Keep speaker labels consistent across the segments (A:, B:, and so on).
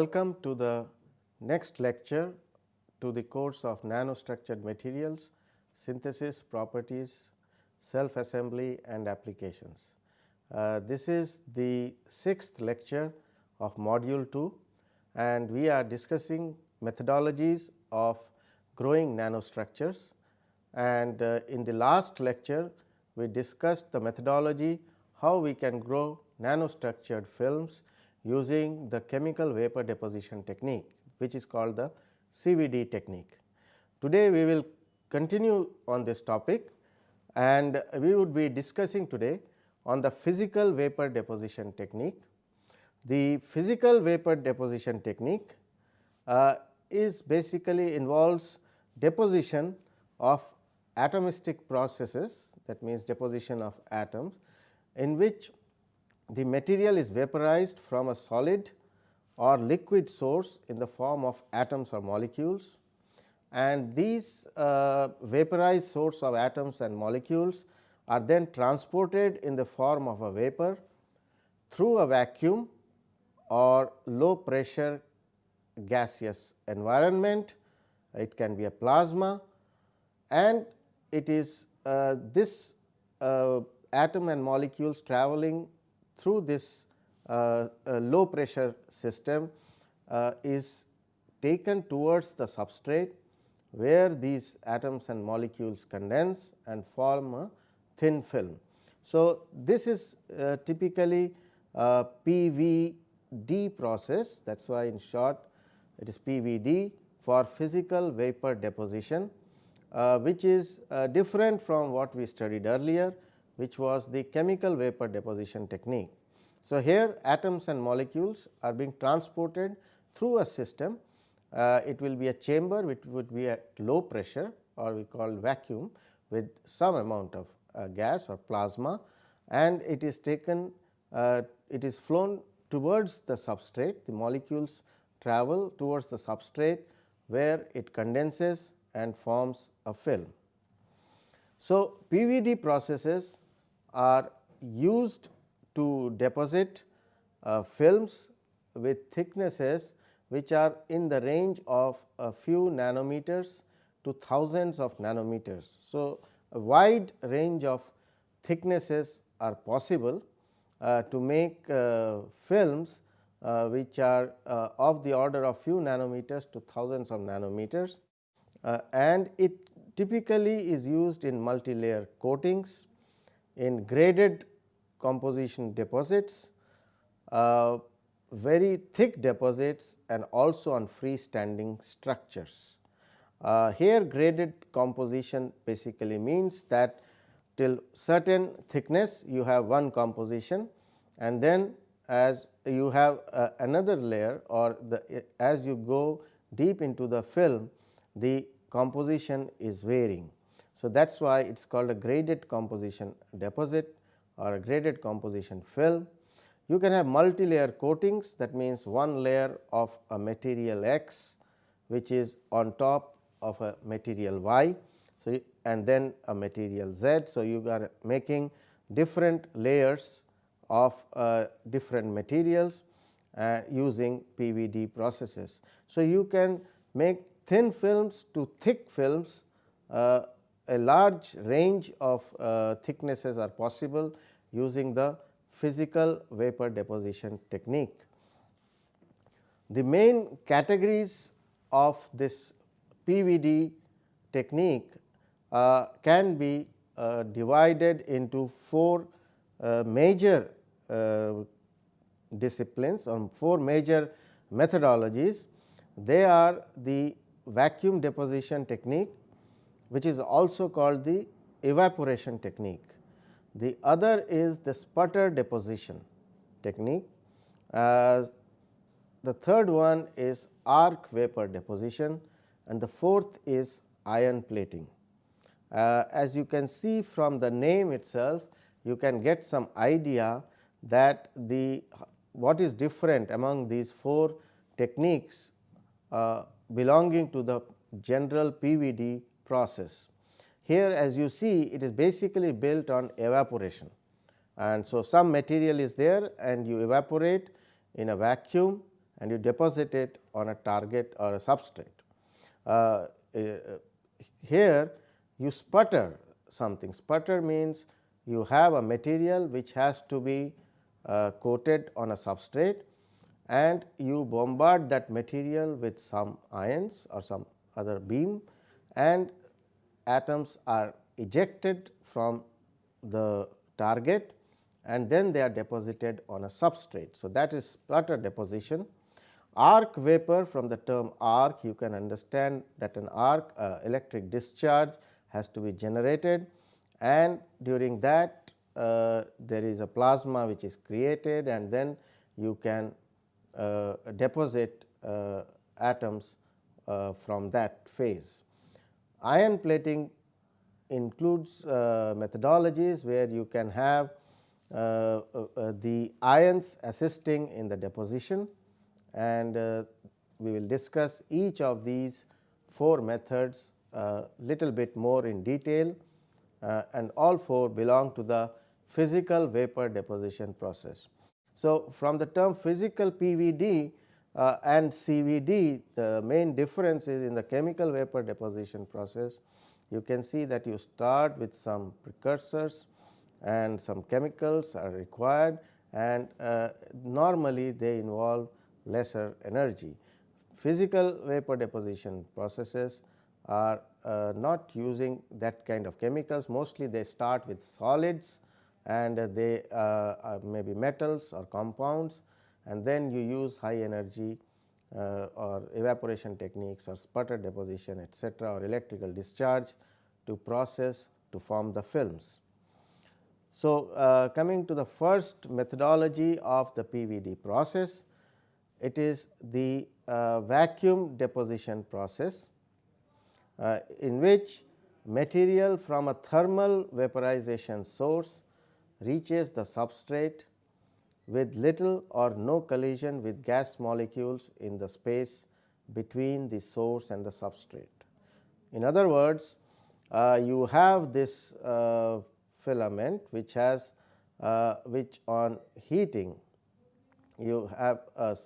A: Welcome to the next lecture to the course of nanostructured materials, synthesis, properties, self assembly and applications. Uh, this is the sixth lecture of module 2 and we are discussing methodologies of growing nanostructures and uh, in the last lecture we discussed the methodology how we can grow nanostructured films using the chemical vapor deposition technique which is called the CVD technique. Today we will continue on this topic and we would be discussing today on the physical vapor deposition technique. The physical vapor deposition technique uh, is basically involves deposition of atomistic processes that means deposition of atoms in which the material is vaporized from a solid or liquid source in the form of atoms or molecules and these uh, vaporized source of atoms and molecules are then transported in the form of a vapor through a vacuum or low pressure gaseous environment. It can be a plasma and it is uh, this uh, atom and molecules traveling through this uh, uh low pressure system uh, is taken towards the substrate where these atoms and molecules condense and form a thin film. So, this is uh, typically a PVD process that is why in short it is PVD for physical vapor deposition uh, which is uh, different from what we studied earlier which was the chemical vapor deposition technique. So, here atoms and molecules are being transported through a system uh, it will be a chamber which would be at low pressure or we call vacuum with some amount of uh, gas or plasma and it is taken uh, it is flown towards the substrate the molecules travel towards the substrate where it condenses and forms a film. So, PVD processes are used to deposit uh, films with thicknesses which are in the range of a few nanometers to thousands of nanometers. So, a wide range of thicknesses are possible uh, to make uh, films uh, which are uh, of the order of few nanometers to thousands of nanometers uh, and it typically is used in multilayer coatings, in graded composition deposits, uh, very thick deposits and also on freestanding structures. Uh, here graded composition basically means that till certain thickness you have one composition and then as you have uh, another layer or the as you go deep into the film the composition is varying. So, that is why it is called a graded composition deposit or a graded composition film you can have multi-layer coatings that means one layer of a material X which is on top of a material Y. So, and then a material Z. So, you are making different layers of uh, different materials uh, using PVD processes. So, you can make thin films to thick films uh, a large range of uh, thicknesses are possible using the physical vapor deposition technique. The main categories of this PVD technique uh, can be uh, divided into four uh, major uh, disciplines or four major methodologies. They are the vacuum deposition technique which is also called the evaporation technique. The other is the sputter deposition technique. Uh, the third one is arc vapor deposition and the fourth is ion plating. Uh, as you can see from the name itself, you can get some idea that the what is different among these four techniques uh, belonging to the general PVD process. Here as you see it is basically built on evaporation and so some material is there and you evaporate in a vacuum and you deposit it on a target or a substrate. Uh, uh, here you sputter something, sputter means you have a material which has to be uh, coated on a substrate and you bombard that material with some ions or some other beam and atoms are ejected from the target and then they are deposited on a substrate. So, that is sputter deposition. Arc vapor from the term arc you can understand that an arc uh, electric discharge has to be generated and during that uh, there is a plasma which is created and then you can uh, deposit uh, atoms uh, from that phase. Ion plating includes uh, methodologies where you can have uh, the ions assisting in the deposition and we will discuss each of these four methods a little bit more in detail uh, and all four belong to the physical vapor deposition process. So, from the term physical PVD uh, and CVD the main difference is in the chemical vapor deposition process you can see that you start with some precursors and some chemicals are required and uh, normally they involve lesser energy. Physical vapor deposition processes are uh, not using that kind of chemicals mostly they start with solids and uh, they uh, may be metals or compounds and then you use high energy uh, or evaporation techniques or sputter deposition etcetera or electrical discharge to process to form the films. So, uh, coming to the first methodology of the PVD process, it is the uh, vacuum deposition process uh, in which material from a thermal vaporization source reaches the substrate with little or no collision with gas molecules in the space between the source and the substrate. In other words, uh, you have this uh, filament which has uh, which on heating you have a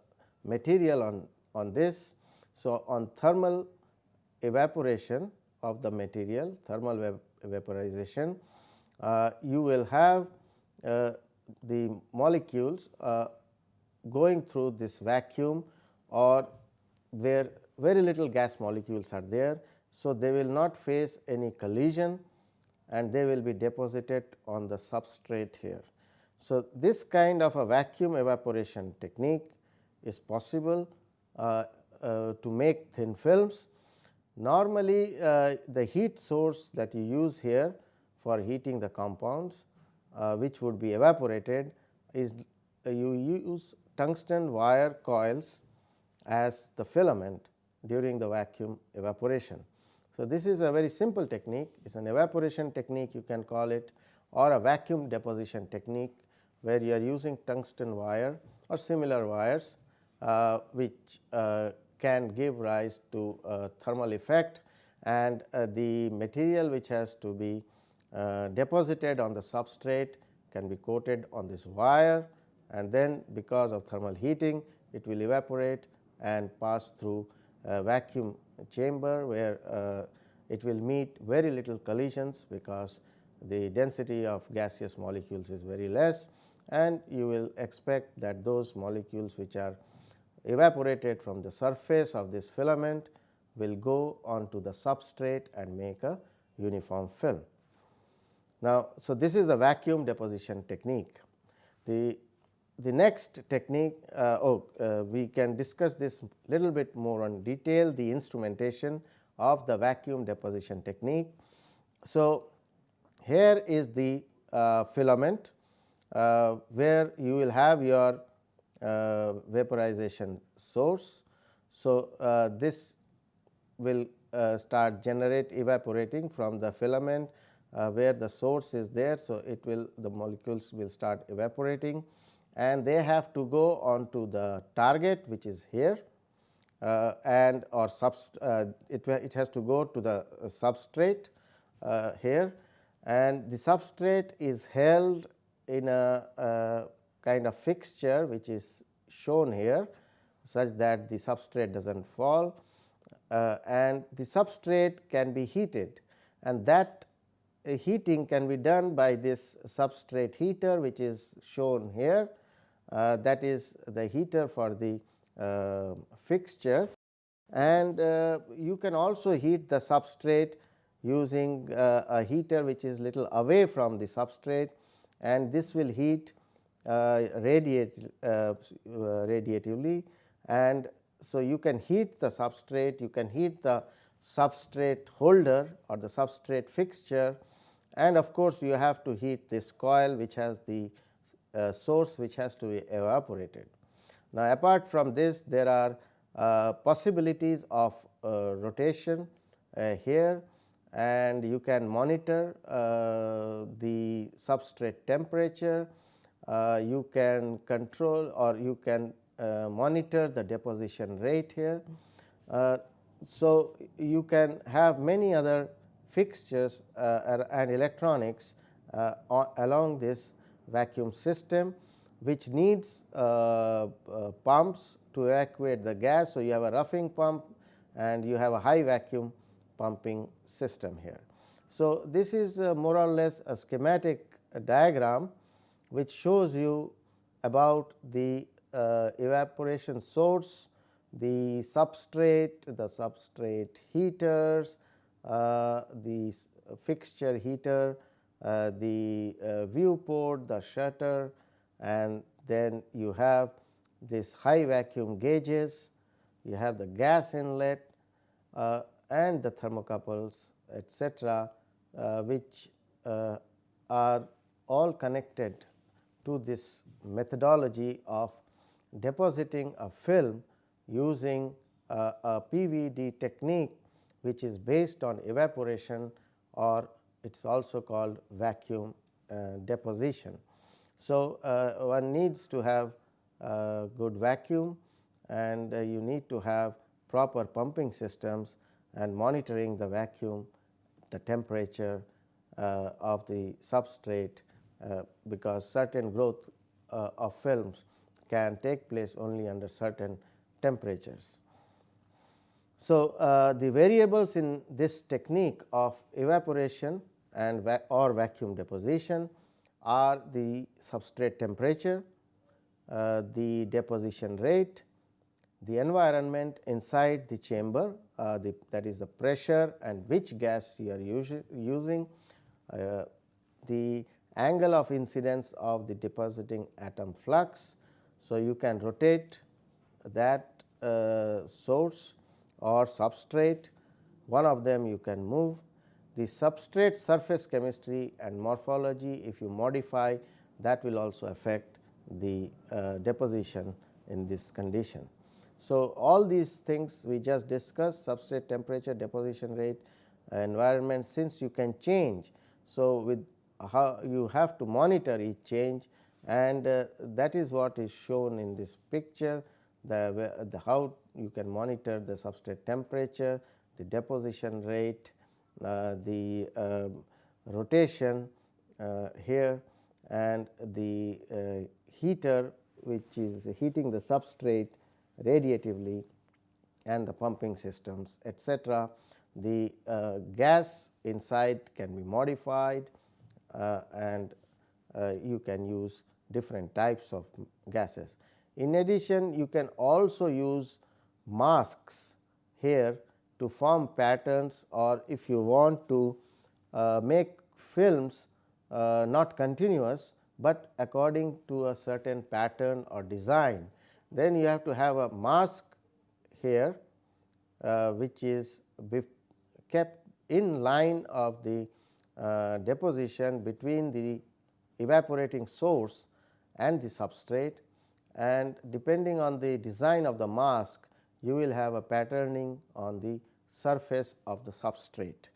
A: material on, on this. So, on thermal evaporation of the material thermal vaporization, uh, you will have uh, the molecules uh, going through this vacuum or where very little gas molecules are there. So, they will not face any collision and they will be deposited on the substrate here. So, this kind of a vacuum evaporation technique is possible uh, uh, to make thin films Normally, uh, the heat source that you use here for heating the compounds which would be evaporated is uh, you use tungsten wire coils as the filament during the vacuum evaporation. So, this is a very simple technique it is an evaporation technique you can call it or a vacuum deposition technique where you are using tungsten wire or similar wires uh, which uh, can give rise to a thermal effect and uh, the material which has to be uh, deposited on the substrate can be coated on this wire and then because of thermal heating it will evaporate and pass through a vacuum chamber where uh, it will meet very little collisions because the density of gaseous molecules is very less and you will expect that those molecules which are evaporated from the surface of this filament will go onto the substrate and make a uniform film. Now, so this is the vacuum deposition technique. The, the next technique, uh, oh, uh, we can discuss this little bit more on detail, the instrumentation of the vacuum deposition technique. So, here is the uh, filament uh, where you will have your uh, vaporization source. So, uh, this will start generate evaporating from the filament where the source is there. So, it will the molecules will start evaporating and they have to go on to the target which is here uh, and or subst uh, it, it has to go to the uh, substrate here and the substrate is held in a kind of fixture which is shown here such that the substrate does not fall uh, and the substrate can be heated and that uh, heating can be done by this substrate heater which is shown here. Uh, that is the heater for the uh, fixture. And uh, you can also heat the substrate using uh, a heater which is little away from the substrate. And this will heat radiate radiatively. And so you can heat the substrate you can heat the substrate holder or the substrate fixture and of course, you have to heat this coil which has the uh, source which has to be evaporated. Now, apart from this there are uh, possibilities of uh, rotation uh, here and you can monitor uh, the substrate temperature, uh, you can control or you can monitor the deposition rate here. so, you can have many other fixtures uh, and electronics uh, along this vacuum system which needs uh, pumps to evacuate the gas. So, you have a roughing pump and you have a high vacuum pumping system here. So, this is more or less a schematic diagram which shows you about the uh, evaporation source, the substrate, the substrate heaters, the fixture heater, uh, the uh, viewport, the shutter and then you have this high vacuum gauges, you have the gas inlet uh, and the thermocouples etc., uh, which uh, are all connected to this methodology of depositing a film using a PVD technique which is based on evaporation or it is also called vacuum uh, deposition. So, uh, one needs to have uh, good vacuum and uh, you need to have proper pumping systems and monitoring the vacuum, the temperature uh, of the substrate because certain growth of films can take place only under certain temperatures. So, uh, the variables in this technique of evaporation and va or vacuum deposition are the substrate temperature, uh, the deposition rate, the environment inside the chamber uh, the, that is the pressure and which gas you are using, uh, the angle of incidence of the depositing atom flux. So, you can rotate that uh, source or substrate one of them you can move. The substrate surface chemistry and morphology if you modify that will also affect the uh, deposition in this condition. So, all these things we just discussed substrate temperature, deposition rate, environment since you can change. So, with how you have to monitor each change and uh, that is what is shown in this picture the, the how you can monitor the substrate temperature, the deposition rate, uh, the uh, rotation uh, here and the uh, heater which is heating the substrate radiatively and the pumping systems etc. The uh, gas inside can be modified uh, and you can use different types of gases. In addition, you can also use masks here to form patterns or if you want to uh, make films uh, not continuous, but according to a certain pattern or design, then you have to have a mask here uh, which is kept in line of the uh, deposition between the evaporating source and the substrate. And depending on the design of the mask you will have a patterning on the surface of the substrate.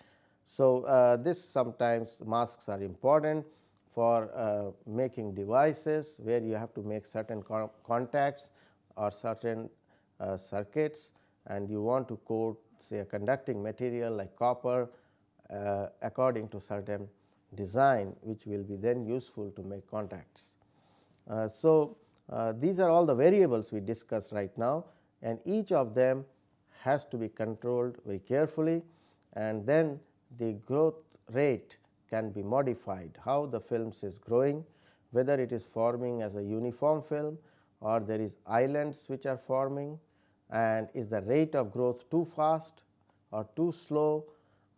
A: So, uh, this sometimes masks are important for uh, making devices where you have to make certain contacts or certain uh, circuits and you want to coat say a conducting material like copper uh, according to certain design which will be then useful to make contacts. Uh, so, uh, these are all the variables we discussed right now and each of them has to be controlled very carefully and then the growth rate can be modified how the films is growing whether it is forming as a uniform film or there is islands which are forming and is the rate of growth too fast or too slow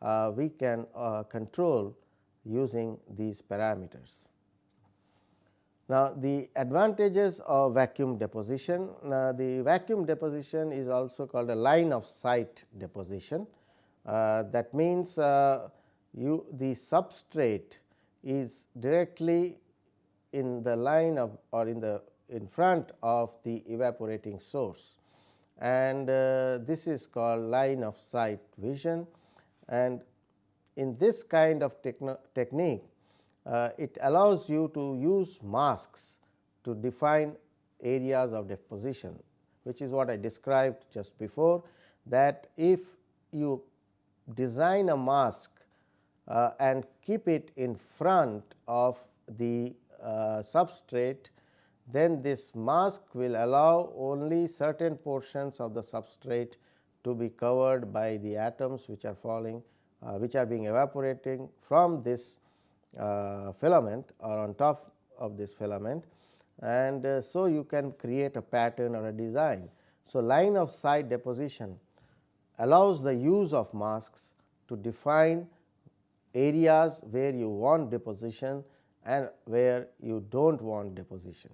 A: uh, we can uh, control using these parameters. Now, the advantages of vacuum deposition, uh, the vacuum deposition is also called a line of sight deposition. Uh, that means, uh, you the substrate is directly in the line of or in the in front of the evaporating source and uh, this is called line of sight vision and in this kind of technique it allows you to use masks to define areas of deposition which is what I described just before that if you design a mask uh, and keep it in front of the uh, substrate then this mask will allow only certain portions of the substrate to be covered by the atoms which are falling uh, which are being evaporating from this uh, filament or on top of this filament and uh, so you can create a pattern or a design. So, line of sight deposition allows the use of masks to define areas where you want deposition and where you do not want deposition.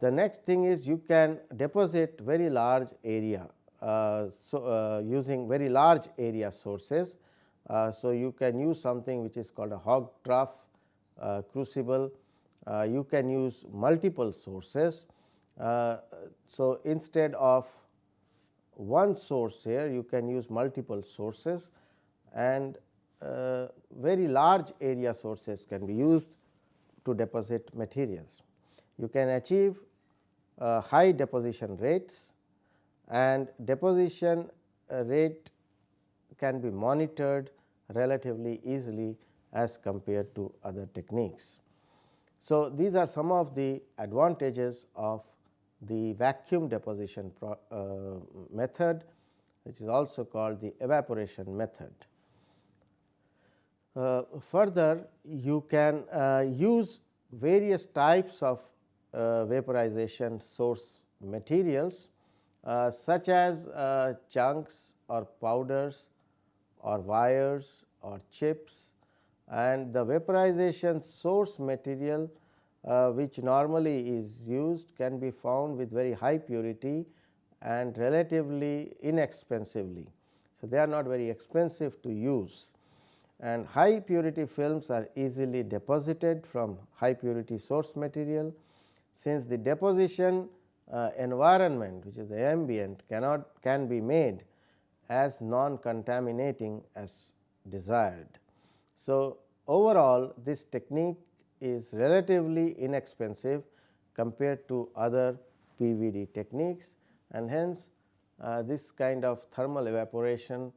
A: The next thing is you can deposit very large area. Uh, so, uh, using very large area sources uh, so, you can use something which is called a Hog trough uh, crucible, uh, you can use multiple sources. so, instead of one source here you can use multiple sources and uh, very large area sources can be used to deposit materials. You can achieve uh, high deposition rates and deposition rate can be monitored relatively easily as compared to other techniques. So, these are some of the advantages of the vacuum deposition pro, uh, method which is also called the evaporation method. Uh, further you can uh, use various types of uh, vaporization source materials uh, such as uh, chunks or powders or wires or chips and the vaporization source material uh, which normally is used can be found with very high purity and relatively inexpensively. So, they are not very expensive to use and high purity films are easily deposited from high purity source material. Since the deposition uh, environment which is the ambient cannot can be made as non contaminating as desired. So, overall this technique is relatively inexpensive compared to other PVD techniques and hence uh, this kind of thermal evaporation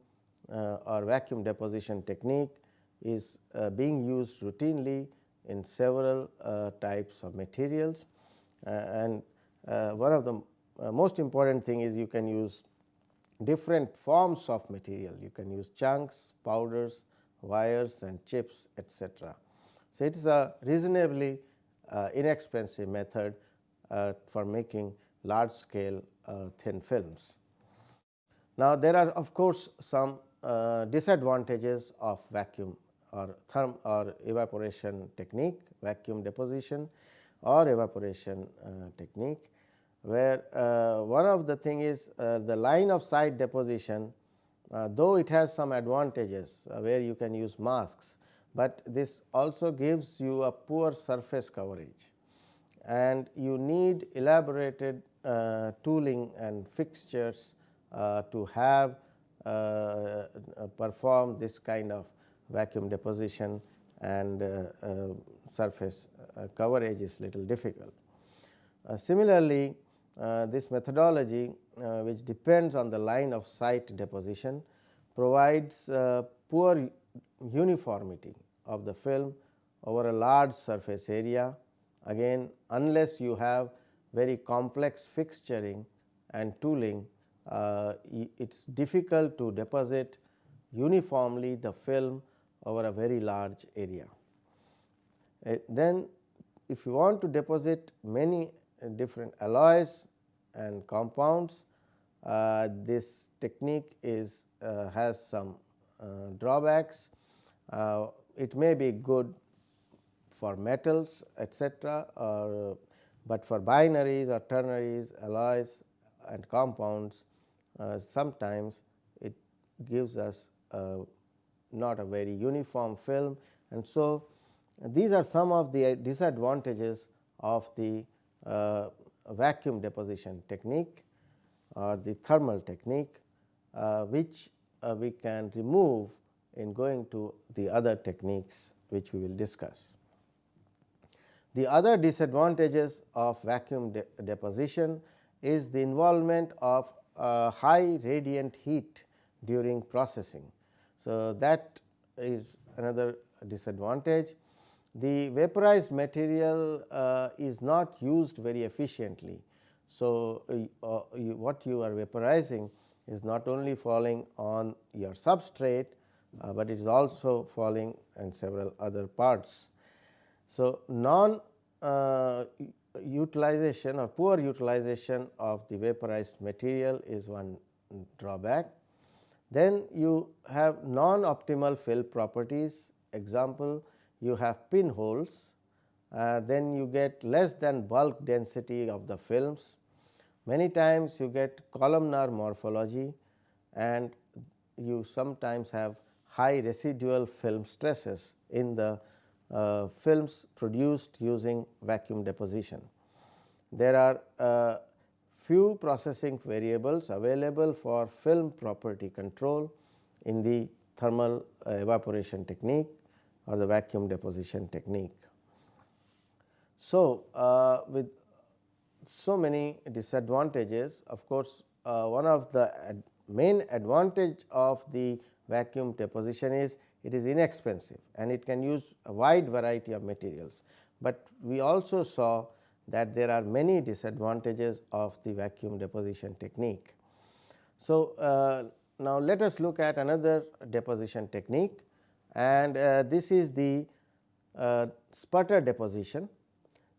A: uh, or vacuum deposition technique is uh, being used routinely in several uh, types of materials uh, and uh, one of the most important thing is you can use different forms of material. You can use chunks, powders, wires and chips etc. So, it is a reasonably uh, inexpensive method uh, for making large scale uh, thin films. Now, there are of course, some uh, disadvantages of vacuum or therm or evaporation technique, vacuum deposition or evaporation uh, technique where uh, one of the thing is uh, the line of sight deposition uh, though it has some advantages uh, where you can use masks, but this also gives you a poor surface coverage and you need elaborated uh, tooling and fixtures uh, to have perform this kind of vacuum deposition and surface coverage is little difficult. similarly, this methodology uh, which depends on the line of sight deposition provides uh, poor uniformity of the film over a large surface area. Again unless you have very complex fixturing and tooling, uh, it is difficult to deposit uniformly the film over a very large area. Uh, then if you want to deposit many different alloys and compounds, uh, this technique is uh, has some uh, drawbacks. Uh, it may be good for metals etc., or but for binaries or ternaries alloys and compounds uh, sometimes it gives us not a very uniform film and so these are some of the disadvantages of the uh, vacuum deposition technique or the thermal technique, uh, which uh, we can remove in going to the other techniques which we will discuss. The other disadvantages of vacuum de deposition is the involvement of uh, high radiant heat during processing. So, that is another disadvantage. The vaporized material uh, is not used very efficiently. So, uh, you, what you are vaporizing is not only falling on your substrate, uh, but it is also falling in several other parts. So, non uh, utilization or poor utilization of the vaporized material is one drawback. Then you have non optimal fill properties example you have pinholes, uh, then you get less than bulk density of the films. Many times you get columnar morphology and you sometimes have high residual film stresses in the uh, films produced using vacuum deposition. There are uh, few processing variables available for film property control in the thermal uh, evaporation technique or the vacuum deposition technique. So, uh, with so many disadvantages of course, uh, one of the ad main advantage of the vacuum deposition is it is inexpensive and it can use a wide variety of materials, but we also saw that there are many disadvantages of the vacuum deposition technique. So, uh, now let us look at another deposition technique and uh, this is the uh, sputter deposition.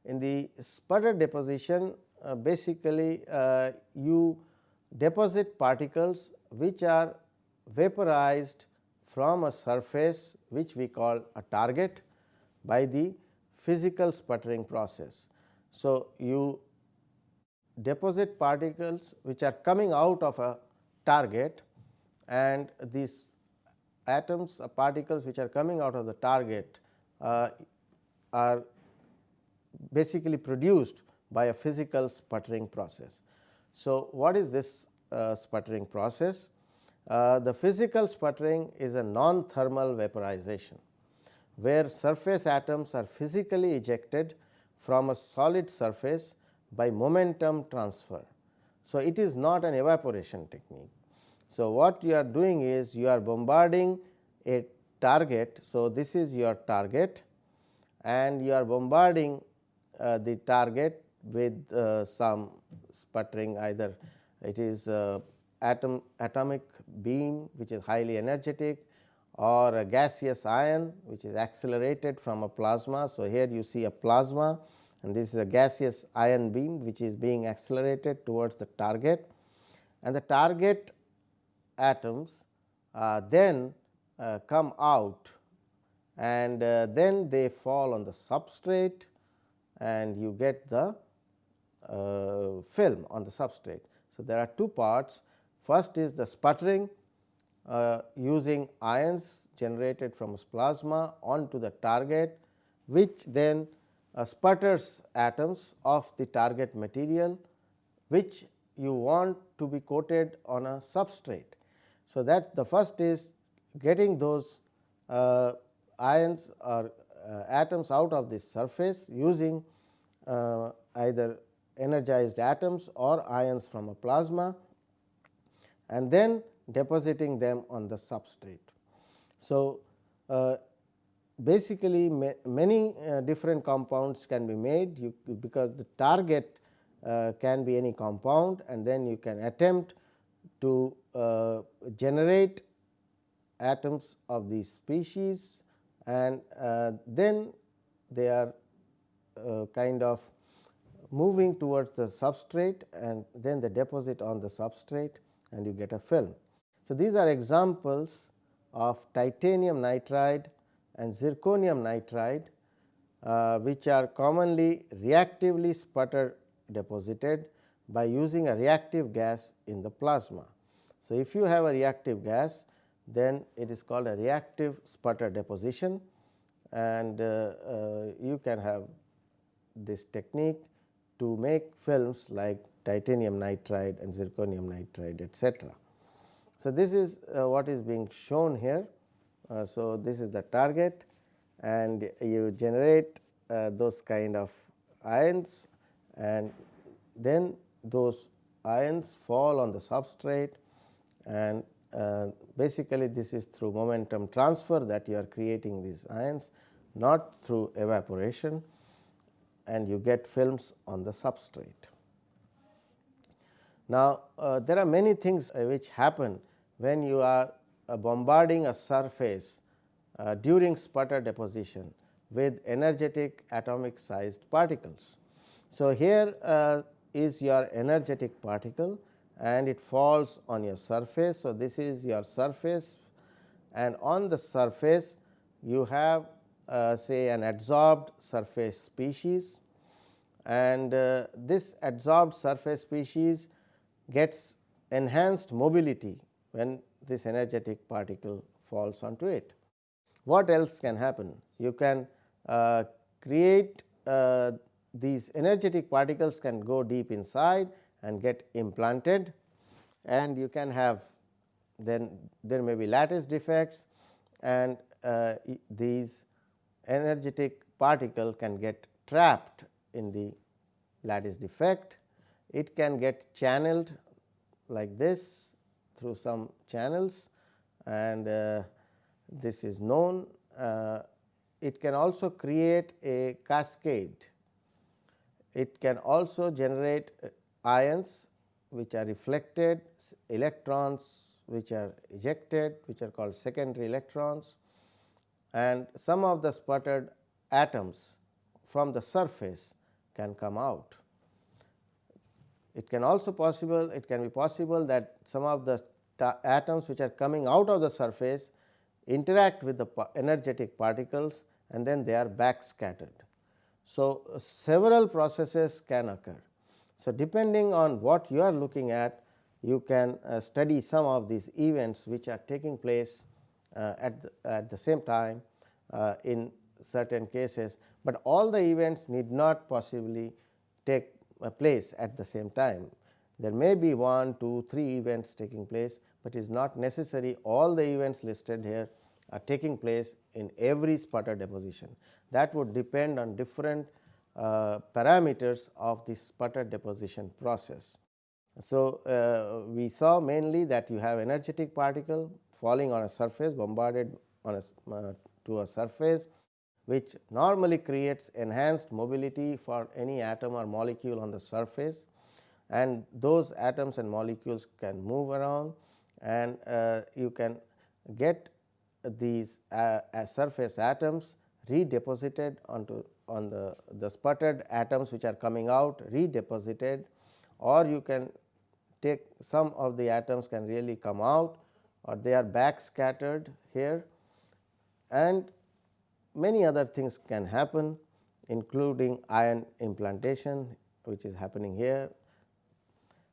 A: In the sputter deposition uh, basically uh, you deposit particles which are vaporized from a surface which we call a target by the physical sputtering process. So, you deposit particles which are coming out of a target and these atoms or particles which are coming out of the target uh, are basically produced by a physical sputtering process. So, what is this uh, sputtering process? Uh, the physical sputtering is a non-thermal vaporization, where surface atoms are physically ejected from a solid surface by momentum transfer. So, it is not an evaporation technique. So, what you are doing is you are bombarding a target. So, this is your target and you are bombarding uh, the target with uh, some sputtering either it is uh, atom atomic beam which is highly energetic or a gaseous ion which is accelerated from a plasma. So, here you see a plasma and this is a gaseous ion beam which is being accelerated towards the target and the target atoms uh, then uh, come out and uh, then they fall on the substrate and you get the film on the substrate. So, there are two parts first is the sputtering using ions generated from plasma onto the target which then sputters atoms of the target material which you want to be coated on a substrate. So, that the first is getting those uh, ions or uh, atoms out of this surface using uh, either energized atoms or ions from a plasma and then depositing them on the substrate. So, uh, basically ma many uh, different compounds can be made you, because the target uh, can be any compound and then you can attempt to uh, generate atoms of these species and uh, then they are uh, kind of moving towards the substrate and then they deposit on the substrate and you get a film. So, these are examples of titanium nitride and zirconium nitride uh, which are commonly reactively sputter deposited by using a reactive gas in the plasma. So, if you have a reactive gas then it is called a reactive sputter deposition and uh, uh, you can have this technique to make films like titanium nitride and zirconium nitride etc. So, this is uh, what is being shown here. Uh, so, this is the target and you generate uh, those kind of ions and then those ions fall on the substrate and uh, basically this is through momentum transfer that you are creating these ions not through evaporation and you get films on the substrate. Now, uh, there are many things uh, which happen when you are uh, bombarding a surface uh, during sputter deposition with energetic atomic sized particles. So, here uh, is your energetic particle and it falls on your surface. So, this is your surface and on the surface you have uh, say an adsorbed surface species and uh, this adsorbed surface species gets enhanced mobility when this energetic particle falls onto it. What else can happen? You can uh, create uh, these energetic particles can go deep inside and get implanted and you can have then there may be lattice defects and uh, these energetic particle can get trapped in the lattice defect. It can get channeled like this through some channels and uh, this is known. Uh, it can also create a cascade. It can also generate uh, ions which are reflected, electrons which are ejected which are called secondary electrons and some of the sputtered atoms from the surface can come out. It can also possible it can be possible that some of the atoms which are coming out of the surface interact with the energetic particles and then they are back scattered. So, several processes can occur. So, depending on what you are looking at you can uh, study some of these events which are taking place uh, at, the, at the same time uh, in certain cases, but all the events need not possibly take uh, place at the same time. There may be one, two, three events taking place, but it is not necessary all the events listed here are taking place in every sputter deposition. That would depend on different uh, parameters of the sputter deposition process. So, uh, we saw mainly that you have energetic particle falling on a surface bombarded on a uh, to a surface which normally creates enhanced mobility for any atom or molecule on the surface and those atoms and molecules can move around and uh, you can get these uh, surface atoms redeposited onto on the, the sputtered atoms which are coming out redeposited or you can take some of the atoms can really come out or they are back scattered here and many other things can happen including ion implantation which is happening here.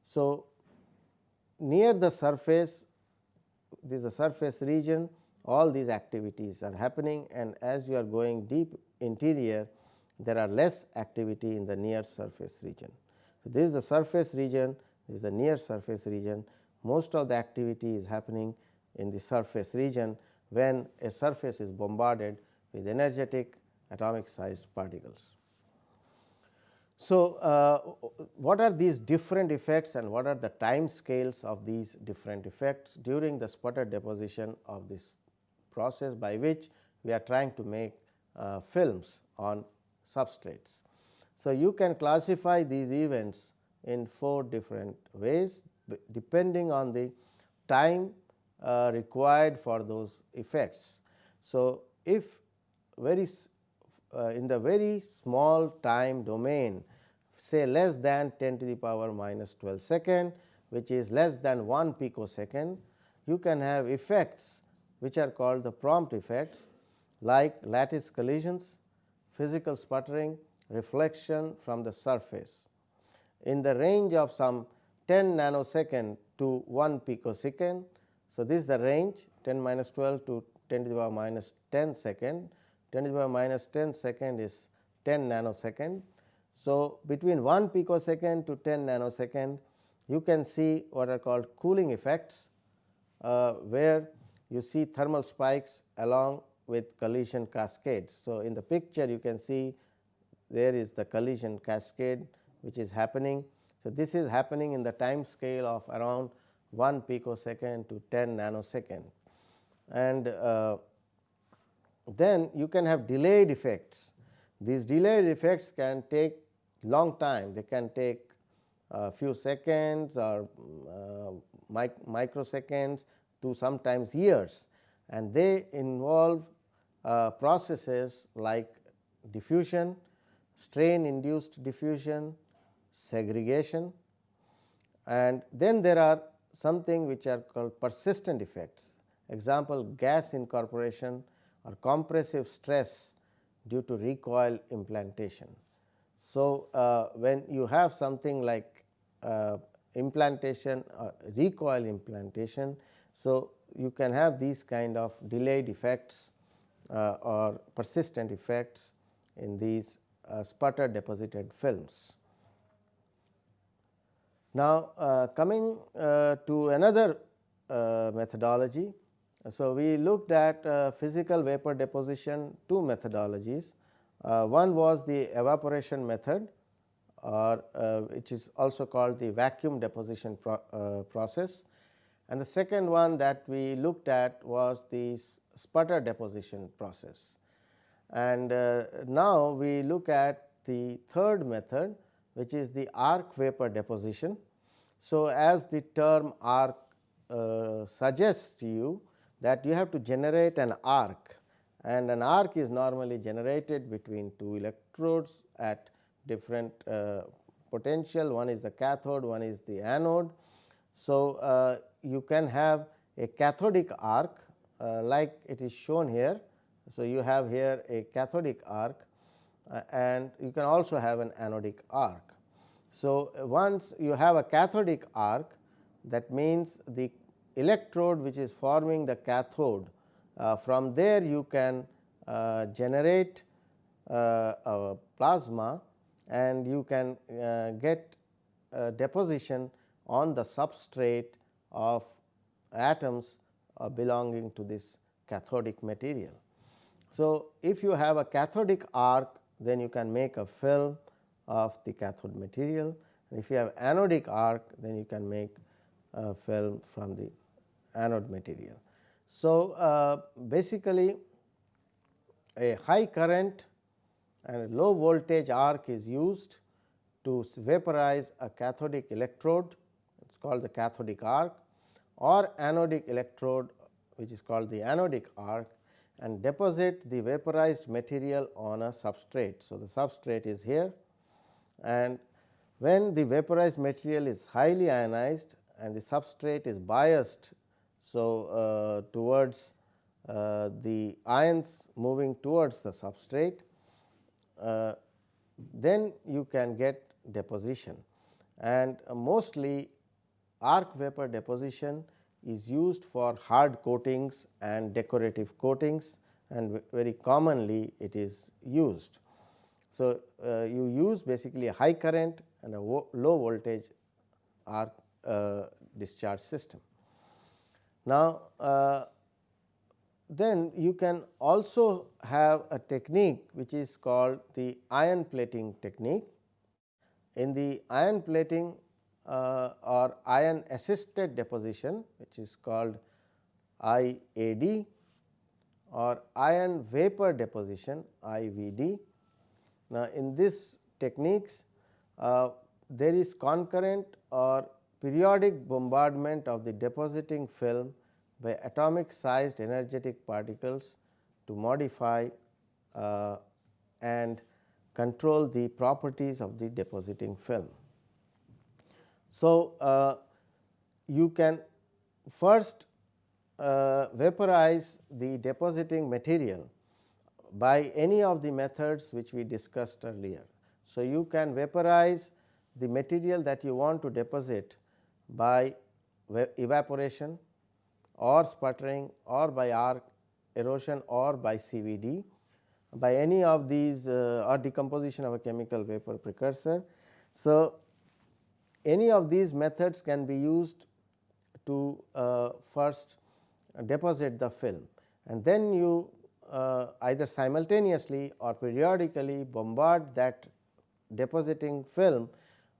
A: So, near the surface this is a surface region all these activities are happening and as you are going deep interior there are less activity in the near surface region. So, this is the surface region, this is the near surface region, most of the activity is happening in the surface region when a surface is bombarded with energetic atomic sized particles. So, uh, what are these different effects and what are the time scales of these different effects during the sputter deposition of this process by which we are trying to make uh, films on substrates. So, you can classify these events in 4 different ways depending on the time uh, required for those effects. So, if very uh, in the very small time domain say less than 10 to the power minus 12 second which is less than 1 picosecond you can have effects which are called the prompt effects like lattice collisions, physical sputtering, reflection from the surface. In the range of some 10 nanosecond to 1 picosecond. So, this is the range 10 minus 12 to 10 to the power minus 10 second, 10 to the power minus 10 second is 10 nanosecond. So, between 1 picosecond to 10 nanosecond you can see what are called cooling effects, uh, where you see thermal spikes along with collision cascades. So, in the picture you can see there is the collision cascade which is happening. So, this is happening in the time scale of around 1 picosecond to 10 nanosecond and uh, then you can have delayed effects. These delayed effects can take long time, they can take a few seconds or uh, mic microseconds to sometimes years and they involve uh, processes like diffusion, strain induced diffusion, segregation and then there are something which are called persistent effects. Example gas incorporation or compressive stress due to recoil implantation. So, uh, when you have something like uh, implantation or recoil implantation. So, you can have these kind of delayed effects uh, or persistent effects in these uh, sputter deposited films. Now, uh, coming uh, to another uh, methodology. So, we looked at uh, physical vapor deposition two methodologies. one was the evaporation method or which is also called the vacuum deposition pro process and the second one that we looked at was the sputter deposition process. And uh, now, we look at the third method which is the arc vapor deposition. So, as the term arc uh, suggests to you that you have to generate an arc and an arc is normally generated between two electrodes at different uh, potential one is the cathode one is the anode. So, uh, you can have a cathodic arc uh, like it is shown here. So, you have here a cathodic arc uh, and you can also have an anodic arc. So, once you have a cathodic arc that means the electrode which is forming the cathode uh, from there you can uh, generate uh, a plasma and you can uh, get deposition on the substrate of atoms uh, belonging to this cathodic material. So, if you have a cathodic arc then you can make a film of the cathode material. And if you have anodic arc then you can make a film from the anode material. So, uh, basically a high current and low voltage arc is used to vaporize a cathodic electrode is called the cathodic arc or anodic electrode which is called the anodic arc and deposit the vaporized material on a substrate. So, the substrate is here and when the vaporized material is highly ionized and the substrate is biased. So, uh, towards uh, the ions moving towards the substrate, uh, then you can get deposition and mostly arc vapor deposition is used for hard coatings and decorative coatings and very commonly it is used. So, uh, you use basically a high current and a low voltage arc uh, discharge system. Now, uh, then you can also have a technique which is called the ion plating technique. In the ion plating uh, or ion assisted deposition which is called IAD or ion vapor deposition IVD. Now, in this techniques uh, there is concurrent or periodic bombardment of the depositing film by atomic sized energetic particles to modify uh, and control the properties of the depositing film. So, uh, you can first uh, vaporize the depositing material by any of the methods which we discussed earlier. So, you can vaporize the material that you want to deposit by evaporation or sputtering or by arc erosion or by CVD by any of these uh, or decomposition of a chemical vapor precursor. So, any of these methods can be used to uh, first deposit the film and then you uh, either simultaneously or periodically bombard that depositing film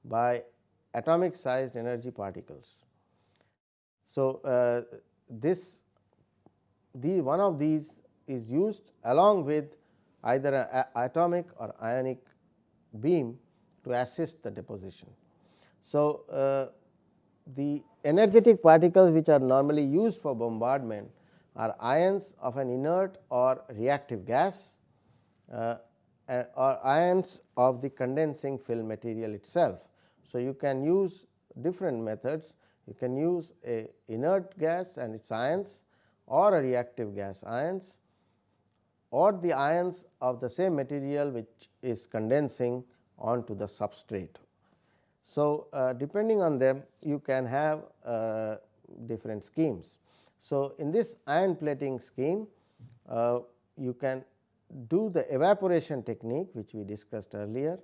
A: by atomic sized energy particles. So, uh, this the one of these is used along with either an atomic or ionic beam to assist the deposition. So, uh, the energetic particles which are normally used for bombardment are ions of an inert or reactive gas uh, or ions of the condensing film material itself. So, you can use different methods you can use a inert gas and its ions or a reactive gas ions or the ions of the same material which is condensing onto the substrate. So, uh, depending on them you can have uh, different schemes. So, in this ion plating scheme uh, you can do the evaporation technique which we discussed earlier,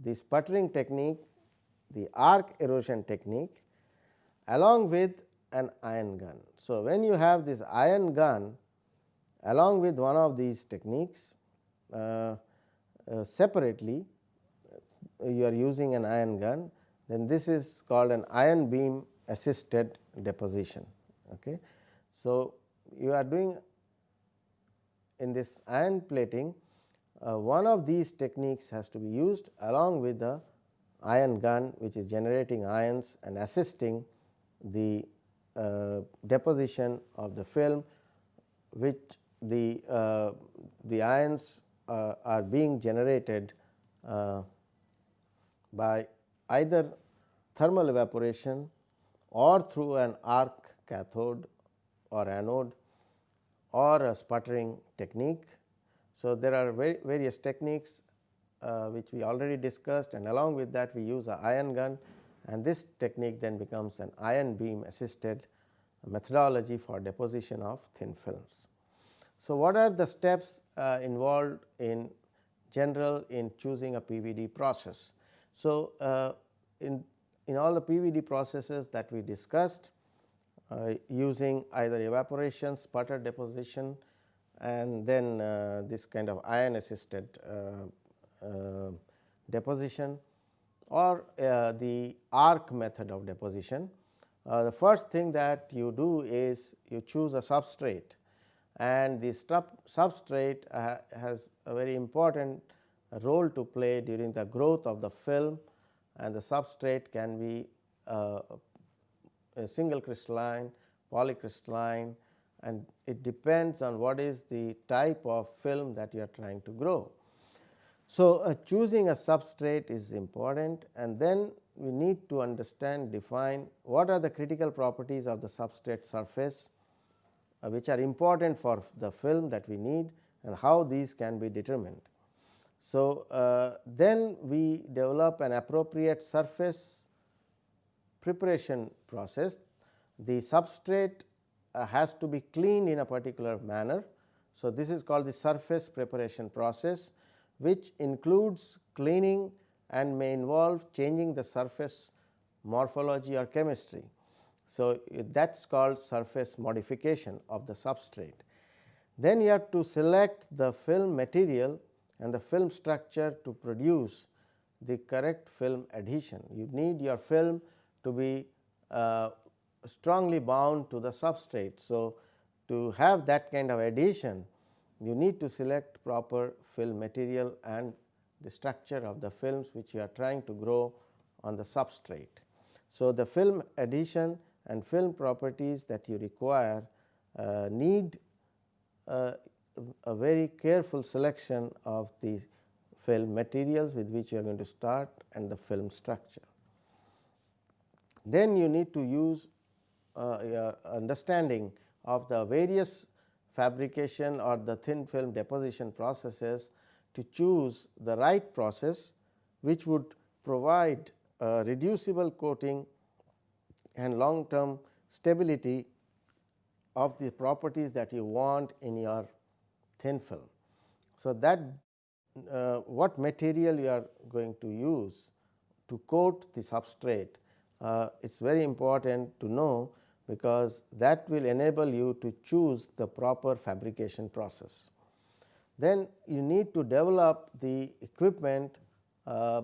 A: the sputtering technique, the arc erosion technique along with an ion gun. So, when you have this ion gun along with one of these techniques uh, uh, separately you are using an ion gun then this is called an ion beam assisted deposition. Okay. So, you are doing in this ion plating uh, one of these techniques has to be used along with the ion gun which is generating ions and assisting the uh, deposition of the film which the, uh, the ions uh, are being generated uh, by either thermal evaporation or through an arc cathode or anode or a sputtering technique. So, there are various techniques uh, which we already discussed and along with that we use a ion gun and this technique then becomes an ion beam assisted methodology for deposition of thin films. So, what are the steps uh, involved in general in choosing a PVD process? So, uh, in, in all the PVD processes that we discussed uh, using either evaporation, sputter deposition and then uh, this kind of ion assisted uh, uh, deposition or uh, the arc method of deposition. The first thing that you do is you choose a substrate and the substrate has a very important role to play during the growth of the film and the substrate can be uh, a single crystalline, polycrystalline and it depends on what is the type of film that you are trying to grow. So, uh, choosing a substrate is important and then we need to understand define what are the critical properties of the substrate surface uh, which are important for the film that we need and how these can be determined. So, uh, then we develop an appropriate surface preparation process. The substrate uh, has to be cleaned in a particular manner. So, this is called the surface preparation process which includes cleaning and may involve changing the surface morphology or chemistry. So, that is called surface modification of the substrate. Then you have to select the film material and the film structure to produce the correct film adhesion. You need your film to be uh, strongly bound to the substrate. So, to have that kind of adhesion you need to select proper film material and the structure of the films which you are trying to grow on the substrate. So, the film adhesion and film properties that you require uh, need uh, a very careful selection of the film materials with which you are going to start and the film structure. Then you need to use uh, your understanding of the various fabrication or the thin film deposition processes to choose the right process which would provide a reducible coating and long term stability of the properties that you want in your thin film. So, that uh, what material you are going to use to coat the substrate uh, it is very important to know because that will enable you to choose the proper fabrication process. Then you need to develop the equipment uh,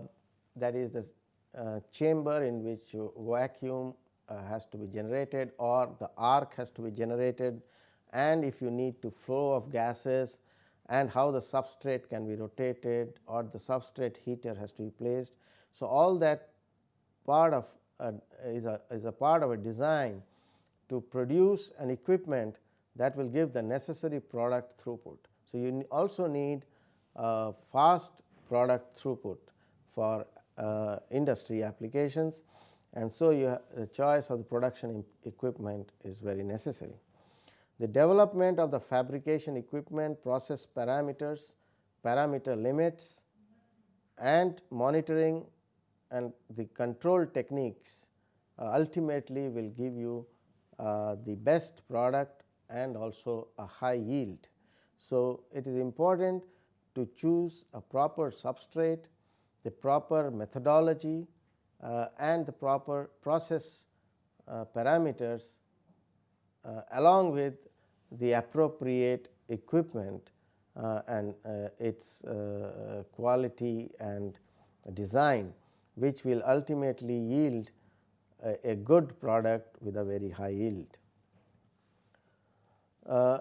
A: that is the uh, chamber in which vacuum uh, has to be generated or the arc has to be generated and if you need to flow of gases and how the substrate can be rotated or the substrate heater has to be placed. So, all that part of a, is, a, is a part of a design to produce an equipment that will give the necessary product throughput. So, you also need a fast product throughput for uh, industry applications and so you the choice of the production equipment is very necessary. The development of the fabrication equipment, process parameters, parameter limits and monitoring and the control techniques uh, ultimately will give you uh, the best product and also a high yield. So, it is important to choose a proper substrate, the proper methodology uh, and the proper process uh, parameters uh, along with the appropriate equipment uh, and uh, its uh, quality and design which will ultimately yield a, a good product with a very high yield. Uh,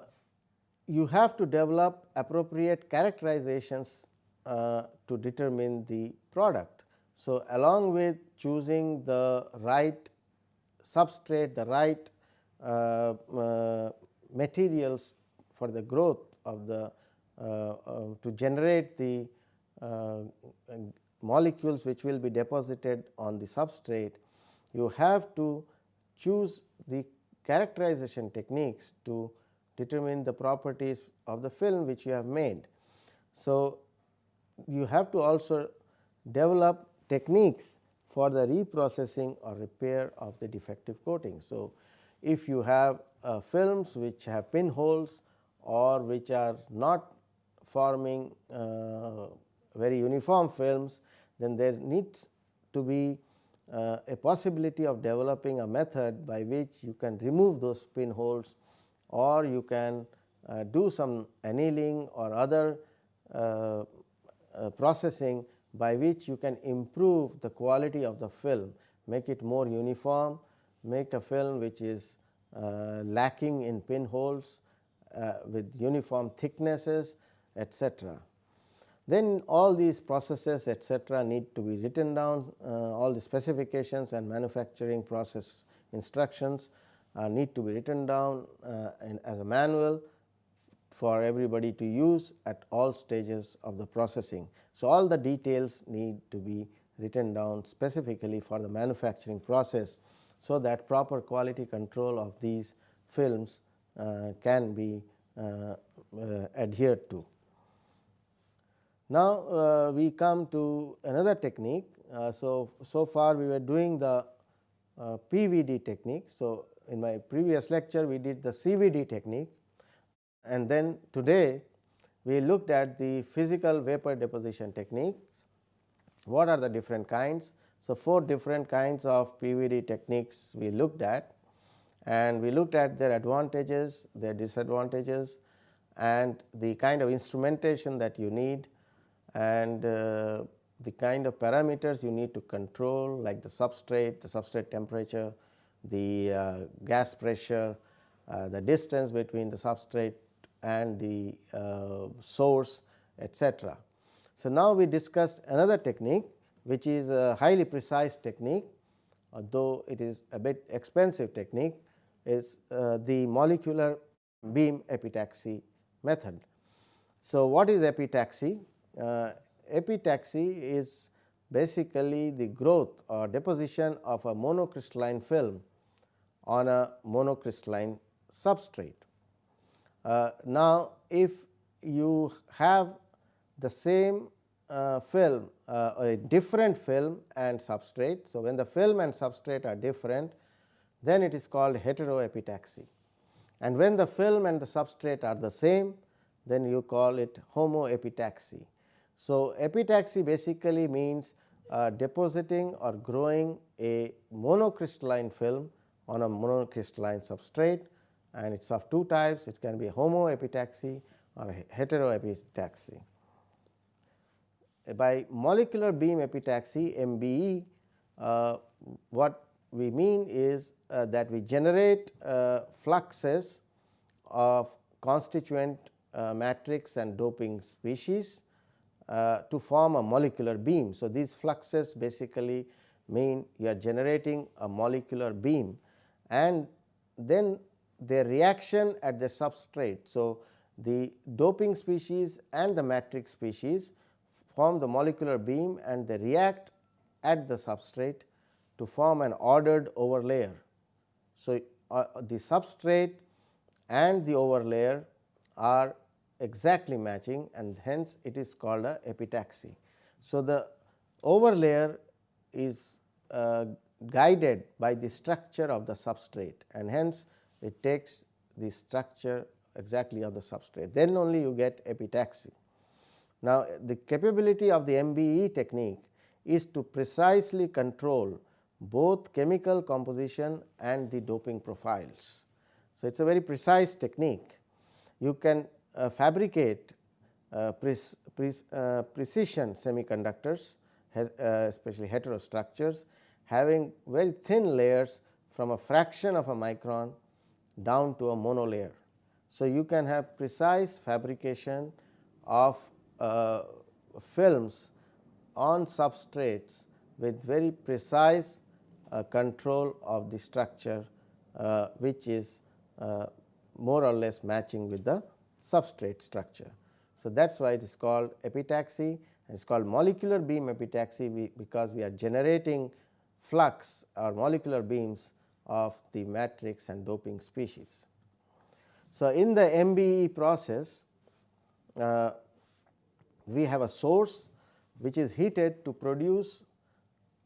A: you have to develop appropriate characterizations uh, to determine the product. So, along with choosing the right substrate, the right uh, materials for the growth of the uh, uh, to generate the molecules which will be deposited on the substrate, you have to choose the characterization techniques to determine the properties of the film which you have made. So, you have to also develop techniques for the reprocessing or repair of the defective coating. So, if you have uh, films which have pinholes or which are not forming uh, very uniform films, then there needs to be uh, a possibility of developing a method by which you can remove those pinholes or you can uh, do some annealing or other uh, uh, processing by which you can improve the quality of the film, make it more uniform, make a film which is lacking in pinholes uh, with uniform thicknesses etc. Then all these processes etc., need to be written down uh, all the specifications and manufacturing process instructions uh, need to be written down uh, as a manual for everybody to use at all stages of the processing. So, all the details need to be written down specifically for the manufacturing process. So, that proper quality control of these films uh, can be uh, uh, adhered to. Now, we come to another technique. So, so far we were doing the PVD technique. So, in my previous lecture we did the CVD technique and then today we looked at the physical vapor deposition techniques. What are the different kinds? So, four different kinds of PVD techniques we looked at and we looked at their advantages, their disadvantages and the kind of instrumentation that you need and uh, the kind of parameters you need to control like the substrate, the substrate temperature, the uh, gas pressure, uh, the distance between the substrate and the uh, source etc. So, now we discussed another technique which is a highly precise technique though it is a bit expensive technique is uh, the molecular beam epitaxy method. So, what is epitaxy? Uh, epitaxy is basically the growth or deposition of a monocrystalline film on a monocrystalline substrate. Uh, now, if you have the same film uh, a different film and substrate. So, when the film and substrate are different then it is called heteroepitaxy and when the film and the substrate are the same then you call it homoepitaxy. So, epitaxy basically means uh, depositing or growing a monocrystalline film on a monocrystalline substrate and it is of two types it can be homoepitaxy or heteroepitaxy. By molecular beam epitaxy MBE uh, what we mean is uh, that we generate uh, fluxes of constituent uh, matrix and doping species uh, to form a molecular beam. So, these fluxes basically mean you are generating a molecular beam and then their reaction at the substrate. So, the doping species and the matrix species form the molecular beam and they react at the substrate to form an ordered overlayer. So, uh, the substrate and the overlayer are exactly matching and hence it is called a epitaxy. So, the overlayer is uh, guided by the structure of the substrate and hence it takes the structure exactly of the substrate then only you get epitaxy. Now, the capability of the MBE technique is to precisely control both chemical composition and the doping profiles. So, it is a very precise technique. You can uh, fabricate uh, pre pre uh, precision semiconductors uh, especially heterostructures having very thin layers from a fraction of a micron down to a monolayer. So, you can have precise fabrication of uh, films on substrates with very precise uh, control of the structure uh, which is uh, more or less matching with the substrate structure. So, that is why it is called epitaxy and it is called molecular beam epitaxy we, because we are generating flux or molecular beams of the matrix and doping species. So, in the MBE process uh, we have a source which is heated to produce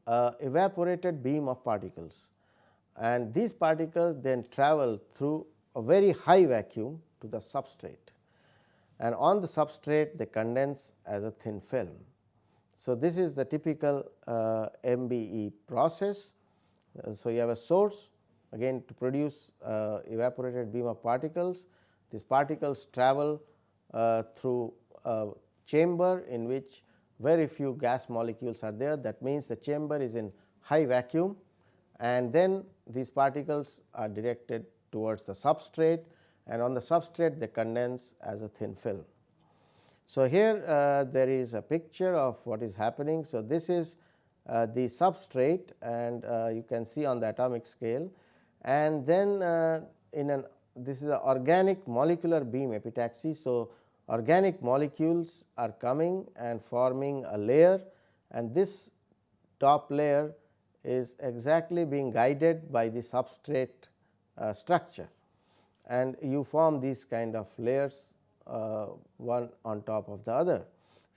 A: evaporated beam of particles and these particles then travel through a very high vacuum to the substrate and on the substrate they condense as a thin film. So, this is the typical uh, MBE process. Uh, so, you have a source again to produce uh, evaporated beam of particles. These particles travel uh, through a chamber in which very few gas molecules are there that means the chamber is in high vacuum and then these particles are directed towards the substrate and on the substrate they condense as a thin film. So, here uh, there is a picture of what is happening. So, this is uh, the substrate and uh, you can see on the atomic scale and then uh, in an this is an organic molecular beam epitaxy. So, organic molecules are coming and forming a layer and this top layer is exactly being guided by the substrate uh, structure and you form these kind of layers uh, one on top of the other.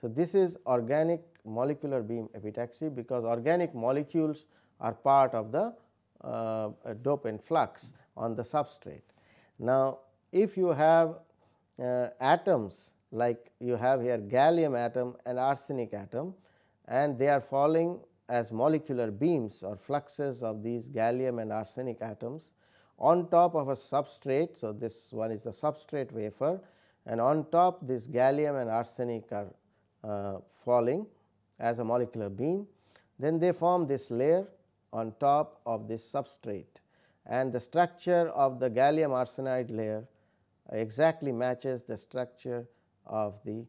A: So, this is organic molecular beam epitaxy because organic molecules are part of the uh, dopant flux on the substrate. Now, if you have uh, atoms like you have here gallium atom and arsenic atom and they are falling as molecular beams or fluxes of these gallium and arsenic atoms on top of a substrate. So, this one is the substrate wafer and on top this gallium and arsenic are uh, falling as a molecular beam. Then they form this layer on top of this substrate and the structure of the gallium arsenide layer exactly matches the structure of the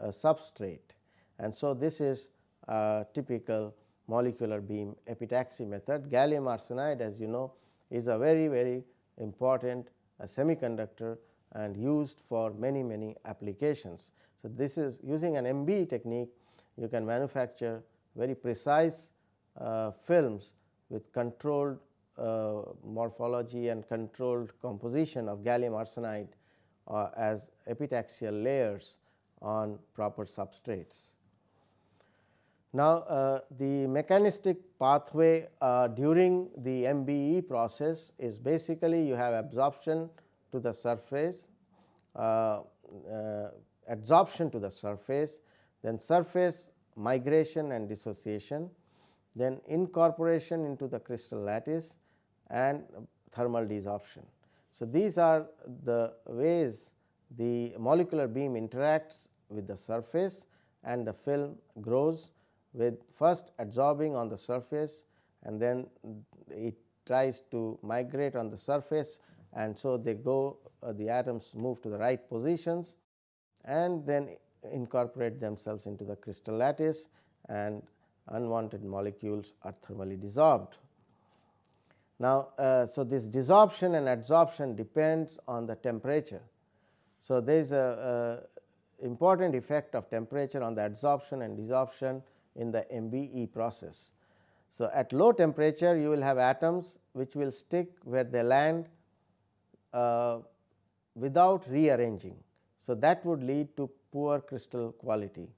A: uh, substrate. And so, this is a typical molecular beam epitaxy method. Gallium arsenide as you know is a very very important uh, semiconductor and used for many many applications. So, this is using an MBE technique you can manufacture very precise uh, films with controlled uh, morphology and controlled composition of gallium arsenide uh, as epitaxial layers on proper substrates. Now, uh, the mechanistic pathway uh, during the MBE process is basically you have absorption to the surface, uh, uh, adsorption to the surface, then surface migration and dissociation, then incorporation into the crystal lattice and thermal desorption. So, these are the ways the molecular beam interacts with the surface and the film grows with first adsorbing on the surface and then it tries to migrate on the surface and so they go uh, the atoms move to the right positions and then incorporate themselves into the crystal lattice and unwanted molecules are thermally dissolved. Now, uh, so this desorption and adsorption depends on the temperature. So, there is a, a important effect of temperature on the adsorption and desorption in the MBE process. So, at low temperature you will have atoms which will stick where they land uh, without rearranging. So, that would lead to poor crystal quality.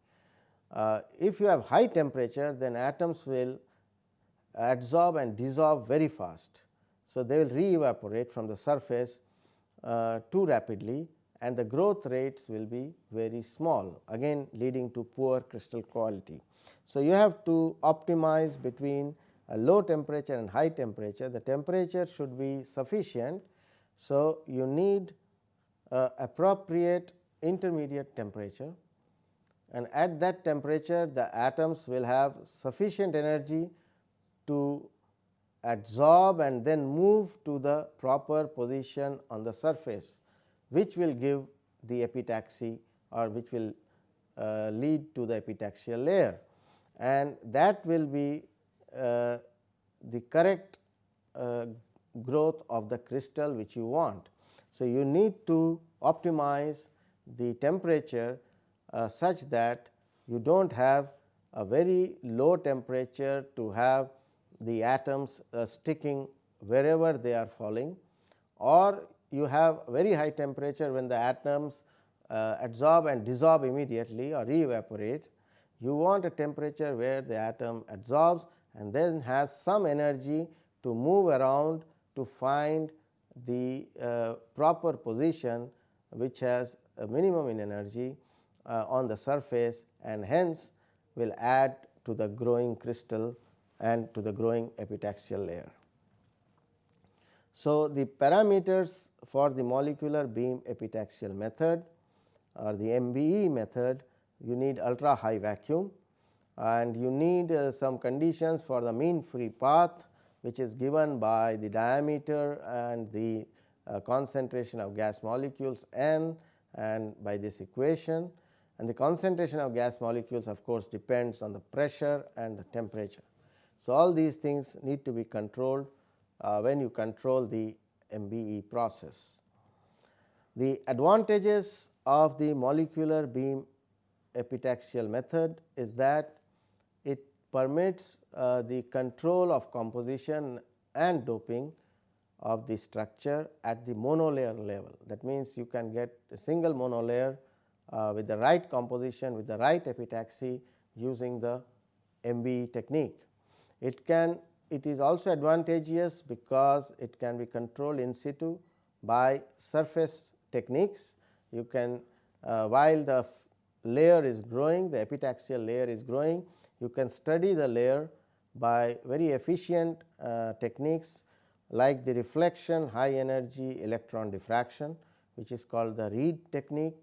A: Uh, if you have high temperature then atoms will adsorb and dissolve very fast. So, they will re evaporate from the surface uh, too rapidly and the growth rates will be very small again leading to poor crystal quality. So, you have to optimize between a low temperature and high temperature the temperature should be sufficient. So, you need uh, appropriate intermediate temperature and at that temperature the atoms will have sufficient energy to adsorb and then move to the proper position on the surface which will give the epitaxy or which will uh, lead to the epitaxial layer and that will be uh, the correct uh, growth of the crystal which you want. So, you need to optimize the temperature uh, such that you do not have a very low temperature to have the atoms uh, sticking wherever they are falling or you have very high temperature when the atoms uh, adsorb and dissolve immediately or re evaporate. You want a temperature where the atom adsorbs and then has some energy to move around to find the uh, proper position which has a minimum in energy uh, on the surface and hence will add to the growing crystal and to the growing epitaxial layer. So, the parameters for the molecular beam epitaxial method or the MBE method you need ultra high vacuum and you need uh, some conditions for the mean free path which is given by the diameter and the uh, concentration of gas molecules n and by this equation and the concentration of gas molecules of course depends on the pressure and the temperature. So, all these things need to be controlled uh, when you control the MBE process. The advantages of the molecular beam epitaxial method is that it permits uh, the control of composition and doping of the structure at the monolayer level. That means, you can get a single monolayer uh, with the right composition with the right epitaxy using the MBE technique. It can it is also advantageous because it can be controlled in situ by surface techniques. You can uh, while the layer is growing the epitaxial layer is growing you can study the layer by very efficient uh, techniques like the reflection high energy electron diffraction which is called the RHEED technique,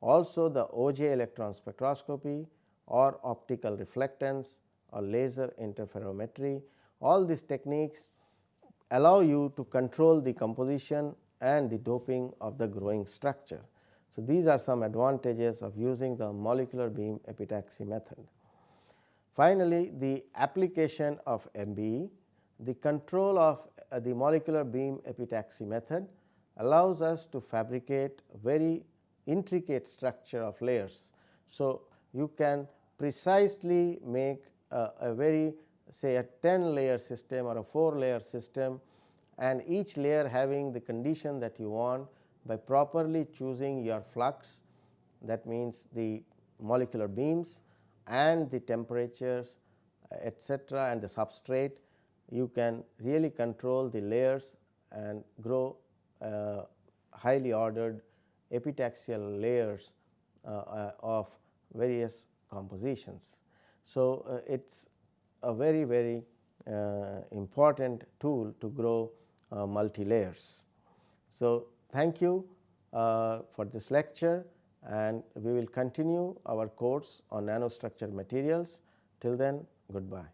A: also the Auger electron spectroscopy or optical reflectance or laser interferometry. All these techniques allow you to control the composition and the doping of the growing structure. So, these are some advantages of using the molecular beam epitaxy method. Finally, the application of MBE, the control of uh, the molecular beam epitaxy method allows us to fabricate very intricate structure of layers. So, you can precisely make a, very say a 10 layer system or a 4 layer system and each layer having the condition that you want by properly choosing your flux that means the molecular beams and the temperatures etcetera and the substrate you can really control the layers and grow uh, highly ordered epitaxial layers uh, uh, of various compositions. So, uh, it is a very very uh, important tool to grow uh, multi layers. So, thank you for this lecture and we will continue our course on nanostructure materials. Till then goodbye.